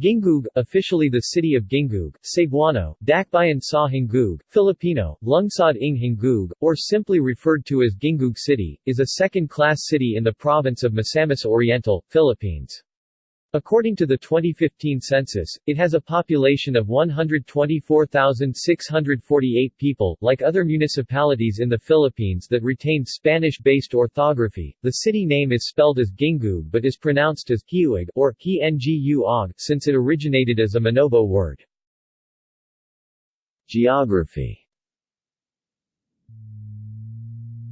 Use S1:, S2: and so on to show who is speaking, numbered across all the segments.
S1: Gingoog, officially the city of Gingoog, Cebuano, Dakbayan sa Hinggoog, Filipino, Lungsod ng Hinggoog, or simply referred to as Gingoog City, is a second-class city in the province of Misamis Oriental, Philippines. According to the 2015 census, it has a population of 124,648 people. Like other municipalities in the Philippines that retain Spanish-based orthography, the city name is spelled as Gingoog but is pronounced as Hiuig or Hi-Ngu-Og since it originated as a Manobo word. Geography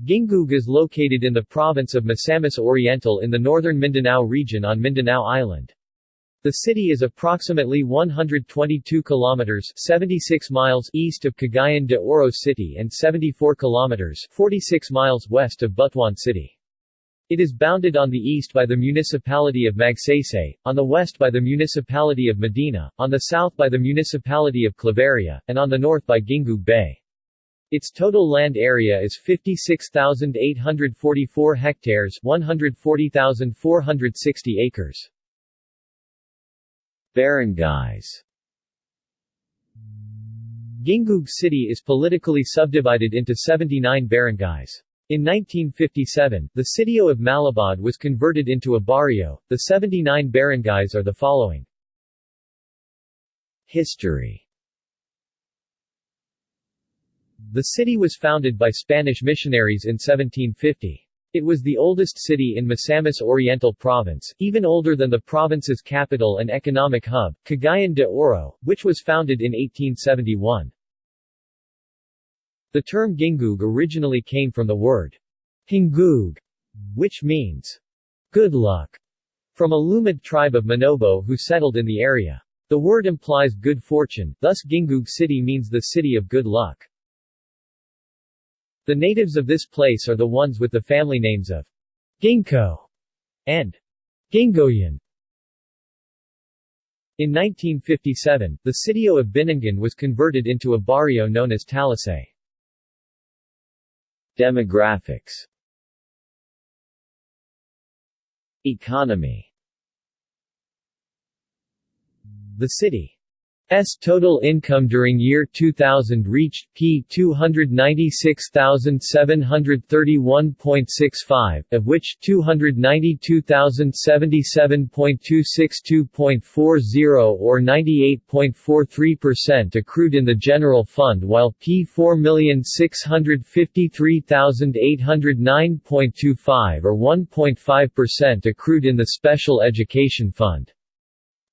S1: Gingoog is located in the province of Misamis Oriental in the northern Mindanao region on Mindanao Island. The city is approximately 122 kilometers 76 miles east of Cagayan de Oro City and 74 kilometers 46 miles west of Butuan City. It is bounded on the east by the municipality of Magsaysay, on the west by the municipality of Medina, on the south by the municipality of Claveria, and on the north by Gingoog Bay. Its total land area is 56,844 hectares 140,460 acres. Barangays Gingoog City is politically subdivided into 79 barangays. In 1957, the sitio of Malabad was converted into a barrio. The 79 barangays are the following. History the city was founded by Spanish missionaries in 1750. It was the oldest city in Misamis Oriental Province, even older than the province's capital and economic hub, Cagayan de Oro, which was founded in 1871. The term Gingoog originally came from the word Hingoog, which means good luck, from a Lumad tribe of Manobo who settled in the area. The word implies good fortune, thus Gingoog City means the city of good luck. The natives of this place are the ones with the family names of Ginkgo and Gingoyan. In 1957, the sitio of Binangan was converted into a barrio known as Talisay. Demographics Economy The city S total income during year 2000 reached P 296,731.65, of which 292,077.262.40 or 98.43% accrued in the general fund while P 4,653,809.25 or 1.5% accrued in the special education fund.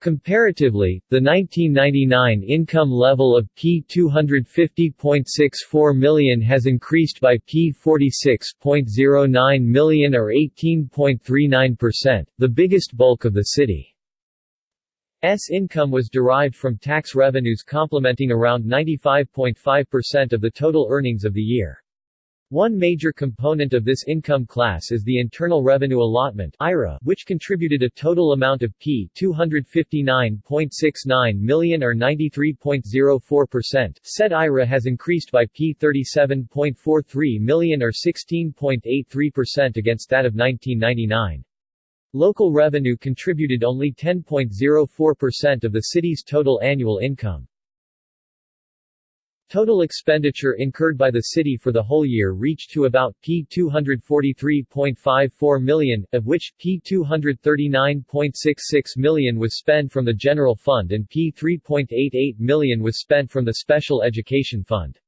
S1: Comparatively, the 1999 income level of P250.64 million has increased by P46.09 million or 18.39%, the biggest bulk of the city's income was derived from tax revenues complementing around 95.5% of the total earnings of the year. One major component of this income class is the Internal Revenue Allotment IRA, which contributed a total amount of P 259.69 million or 93.04%. Said IRA has increased by P 37.43 million or 16.83% against that of 1999. Local revenue contributed only 10.04% of the city's total annual income. Total expenditure incurred by the city for the whole year reached to about P243.54 million, of which P239.66 million was spent from the general fund and P3.88 million was spent from the special education fund.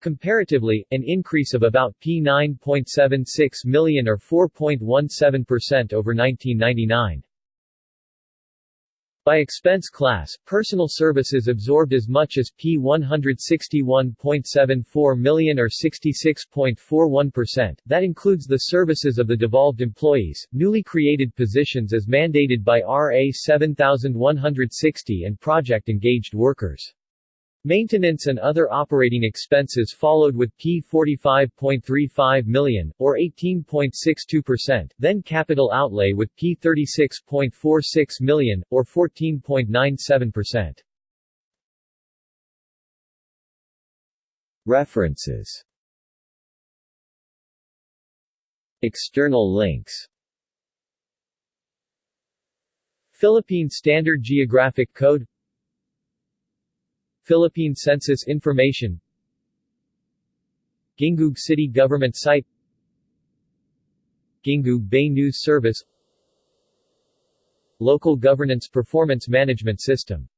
S1: Comparatively, an increase of about P9.76 million or 4.17% over 1999. By expense class, personal services absorbed as much as P161.74 million or 66.41%. That includes the services of the devolved employees, newly created positions as mandated by RA 7160 and project-engaged workers. Maintenance and other operating expenses followed with P45.35 million, or 18.62%, then capital outlay with P36.46 million, or 14.97%. References. External links. Philippine Standard Geographic Code Philippine Census Information Gingoog City Government Site Gingoog Bay News Service Local Governance Performance Management System